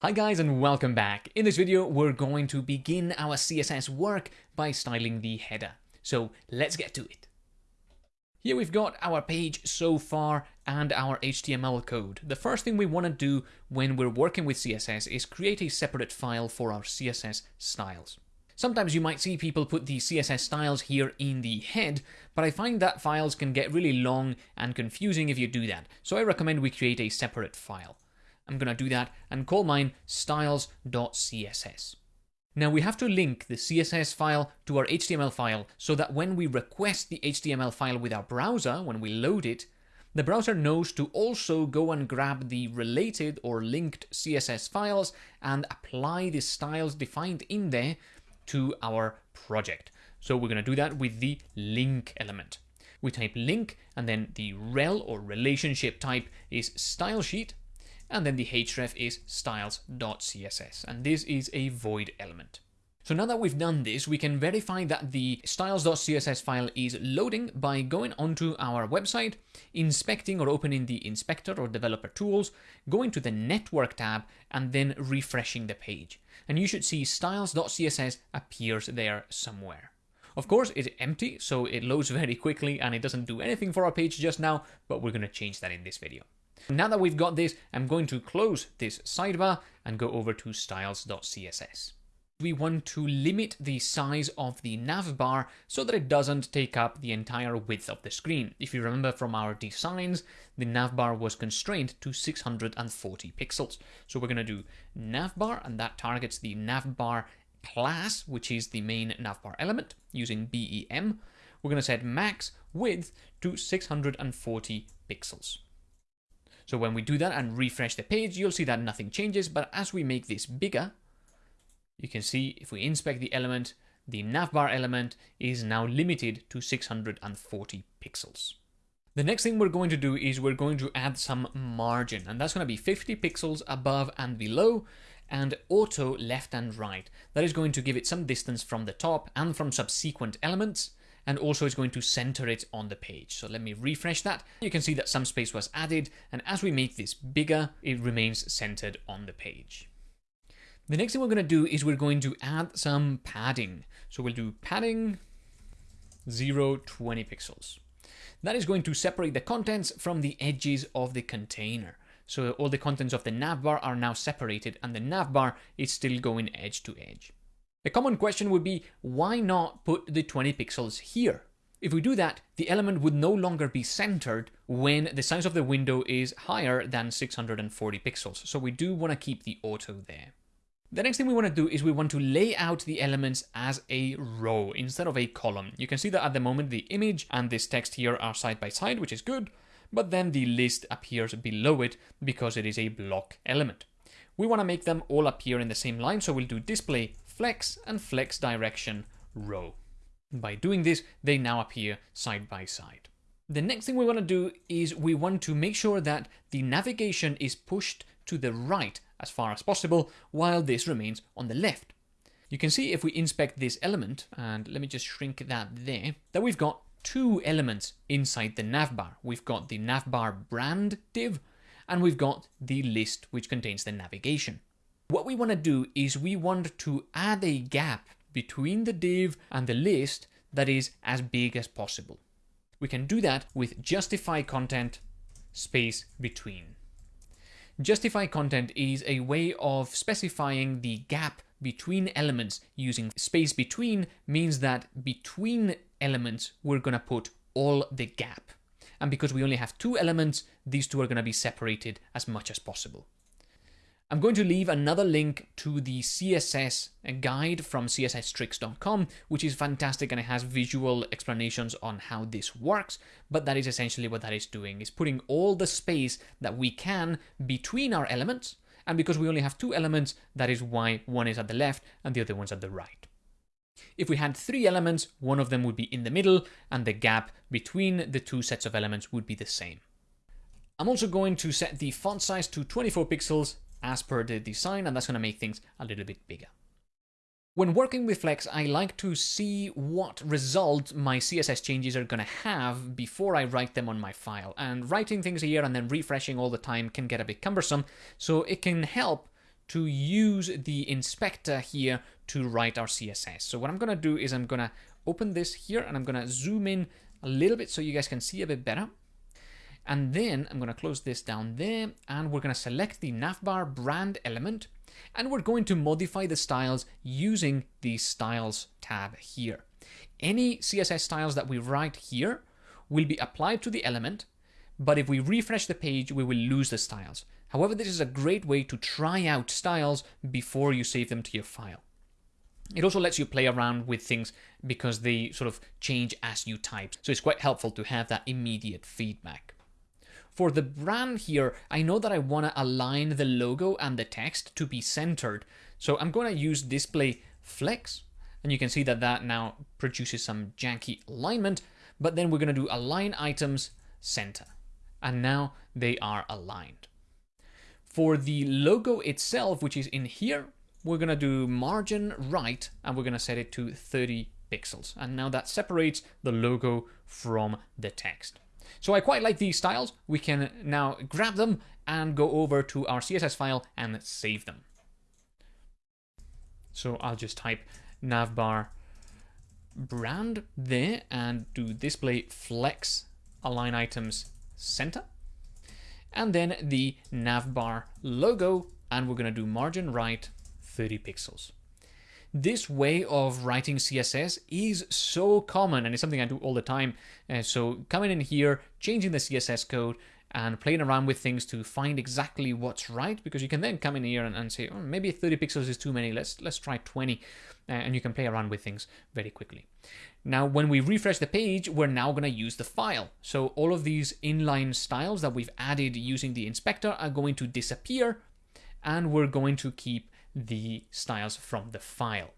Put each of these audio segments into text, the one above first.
Hi guys and welcome back. In this video we're going to begin our CSS work by styling the header. So let's get to it. Here we've got our page so far and our HTML code. The first thing we want to do when we're working with CSS is create a separate file for our CSS styles. Sometimes you might see people put the CSS styles here in the head, but I find that files can get really long and confusing if you do that, so I recommend we create a separate file. I'm going to do that and call mine styles.css. Now we have to link the CSS file to our HTML file so that when we request the HTML file with our browser, when we load it, the browser knows to also go and grab the related or linked CSS files and apply the styles defined in there to our project. So we're going to do that with the link element. We type link and then the rel or relationship type is style sheet and then the href is styles.css, and this is a void element. So now that we've done this, we can verify that the styles.css file is loading by going onto our website, inspecting or opening the inspector or developer tools, going to the network tab, and then refreshing the page. And you should see styles.css appears there somewhere. Of course, it's empty, so it loads very quickly and it doesn't do anything for our page just now, but we're going to change that in this video. Now that we've got this, I'm going to close this sidebar and go over to styles.css. We want to limit the size of the navbar so that it doesn't take up the entire width of the screen. If you remember from our designs, the navbar was constrained to 640 pixels. So we're going to do navbar, and that targets the navbar class, which is the main navbar element, using BEM. We're going to set max width to 640 pixels. So when we do that and refresh the page, you'll see that nothing changes. But as we make this bigger, you can see if we inspect the element, the navbar element is now limited to 640 pixels. The next thing we're going to do is we're going to add some margin, and that's going to be 50 pixels above and below, and auto left and right. That is going to give it some distance from the top and from subsequent elements, and also it's going to center it on the page. So let me refresh that. You can see that some space was added and as we make this bigger, it remains centered on the page. The next thing we're going to do is we're going to add some padding. So we'll do padding 0, 20 pixels. That is going to separate the contents from the edges of the container. So all the contents of the navbar are now separated and the navbar is still going edge to edge. A common question would be, why not put the 20 pixels here? If we do that, the element would no longer be centered when the size of the window is higher than 640 pixels. So we do want to keep the auto there. The next thing we want to do is we want to lay out the elements as a row instead of a column. You can see that at the moment the image and this text here are side by side, which is good, but then the list appears below it because it is a block element. We want to make them all appear in the same line, so we'll do display flex and flex direction row. By doing this, they now appear side by side. The next thing we want to do is we want to make sure that the navigation is pushed to the right as far as possible, while this remains on the left. You can see if we inspect this element, and let me just shrink that there, that we've got two elements inside the navbar. We've got the navbar brand div, and we've got the list which contains the navigation. We want to do is we want to add a gap between the div and the list that is as big as possible. We can do that with justify content space between. Justify content is a way of specifying the gap between elements using space between means that between elements we're going to put all the gap. And because we only have two elements, these two are going to be separated as much as possible. I'm going to leave another link to the CSS guide from csstricks.com, which is fantastic and it has visual explanations on how this works, but that is essentially what that is doing, is putting all the space that we can between our elements, and because we only have two elements, that is why one is at the left and the other one's at the right. If we had three elements, one of them would be in the middle, and the gap between the two sets of elements would be the same. I'm also going to set the font size to 24 pixels as per the design, and that's going to make things a little bit bigger. When working with Flex, I like to see what result my CSS changes are going to have before I write them on my file. And writing things here and then refreshing all the time can get a bit cumbersome, so it can help to use the inspector here to write our CSS. So what I'm going to do is I'm going to open this here and I'm going to zoom in a little bit so you guys can see a bit better. And then I'm going to close this down there and we're going to select the navbar brand element and we're going to modify the styles using the styles tab here. Any CSS styles that we write here will be applied to the element, but if we refresh the page, we will lose the styles. However, this is a great way to try out styles before you save them to your file. It also lets you play around with things because they sort of change as you type. So it's quite helpful to have that immediate feedback. For the brand here, I know that I want to align the logo and the text to be centered. So I'm going to use display flex and you can see that that now produces some janky alignment, but then we're going to do align items center. And now they are aligned. For the logo itself, which is in here, we're going to do margin right and we're going to set it to 30 pixels. And now that separates the logo from the text. So I quite like these styles. We can now grab them and go over to our CSS file and save them. So I'll just type navbar brand there and do display flex align items center. And then the navbar logo and we're going to do margin right 30 pixels. This way of writing CSS is so common and it's something I do all the time. Uh, so coming in here, changing the CSS code and playing around with things to find exactly what's right because you can then come in here and, and say, oh, maybe 30 pixels is too many. Let's let's try 20 uh, and you can play around with things very quickly. Now, when we refresh the page, we're now going to use the file. So all of these inline styles that we've added using the inspector are going to disappear and we're going to keep the styles from the file.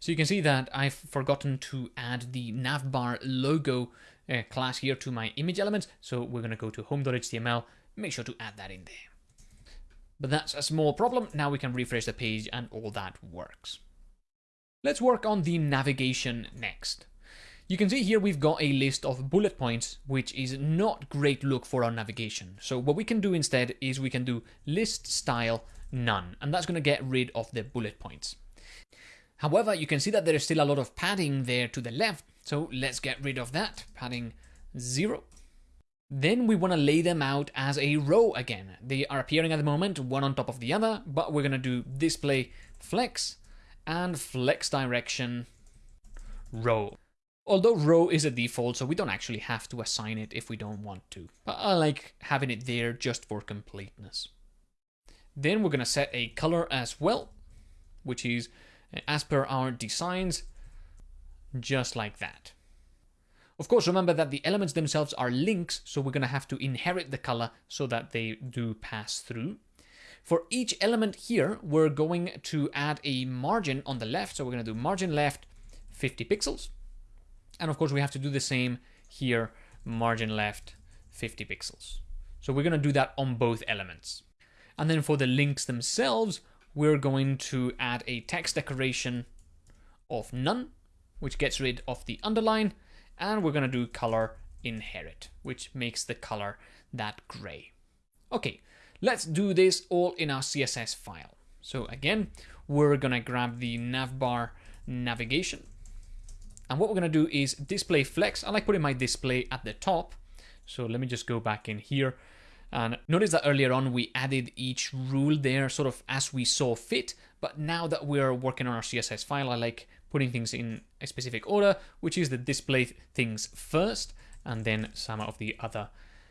So you can see that I've forgotten to add the navbar logo uh, class here to my image element. So we're going to go to home.html, make sure to add that in there. But that's a small problem. Now we can refresh the page and all that works. Let's work on the navigation next. You can see here we've got a list of bullet points, which is not great look for our navigation. So what we can do instead is we can do list style none, and that's going to get rid of the bullet points. However, you can see that there is still a lot of padding there to the left, so let's get rid of that, padding 0. Then we want to lay them out as a row again. They are appearing at the moment, one on top of the other, but we're going to do display flex and flex direction row. Although row is a default, so we don't actually have to assign it if we don't want to. But I like having it there just for completeness. Then we're going to set a color as well, which is uh, as per our designs, just like that. Of course, remember that the elements themselves are links, so we're going to have to inherit the color so that they do pass through. For each element here, we're going to add a margin on the left, so we're going to do margin left 50 pixels. And of course, we have to do the same here, margin left 50 pixels. So we're going to do that on both elements. And then for the links themselves, we're going to add a text decoration of none, which gets rid of the underline, and we're going to do color inherit, which makes the color that gray. Okay, let's do this all in our CSS file. So again, we're going to grab the navbar navigation. And what we're going to do is display flex. I like putting my display at the top. So let me just go back in here and notice that earlier on we added each rule there sort of as we saw fit, but now that we're working on our CSS file, I like putting things in a specific order, which is the display things first, and then some of the other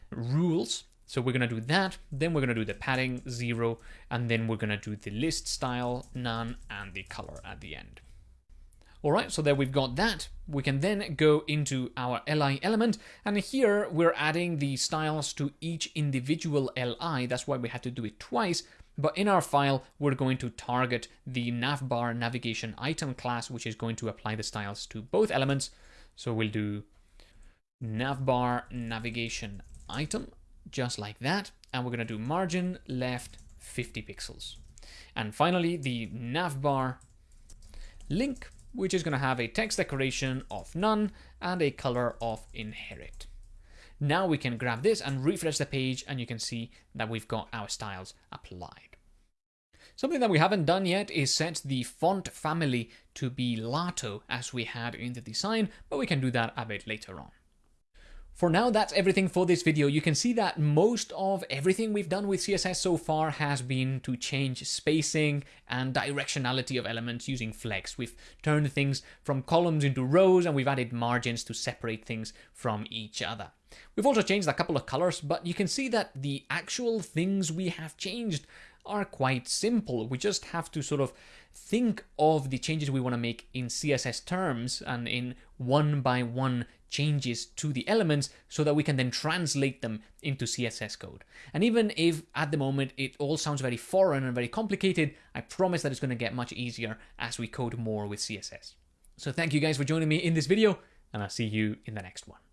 rules. So we're going to do that, then we're going to do the padding, zero, and then we're going to do the list style, none, and the color at the end. All right, so there we've got that. We can then go into our li element, and here we're adding the styles to each individual li. That's why we had to do it twice. But in our file, we're going to target the navbar navigation item class, which is going to apply the styles to both elements. So we'll do navbar navigation item, just like that. And we're going to do margin left 50 pixels. And finally, the navbar link which is going to have a text decoration of none and a color of inherit. Now we can grab this and refresh the page and you can see that we've got our styles applied. Something that we haven't done yet is set the font family to be Lato as we had in the design, but we can do that a bit later on. For now, that's everything for this video. You can see that most of everything we've done with CSS so far has been to change spacing and directionality of elements using flex. We've turned things from columns into rows and we've added margins to separate things from each other. We've also changed a couple of colors, but you can see that the actual things we have changed are quite simple. We just have to sort of think of the changes we want to make in CSS terms and in one by one changes to the elements so that we can then translate them into CSS code. And even if at the moment it all sounds very foreign and very complicated, I promise that it's going to get much easier as we code more with CSS. So thank you guys for joining me in this video, and I'll see you in the next one.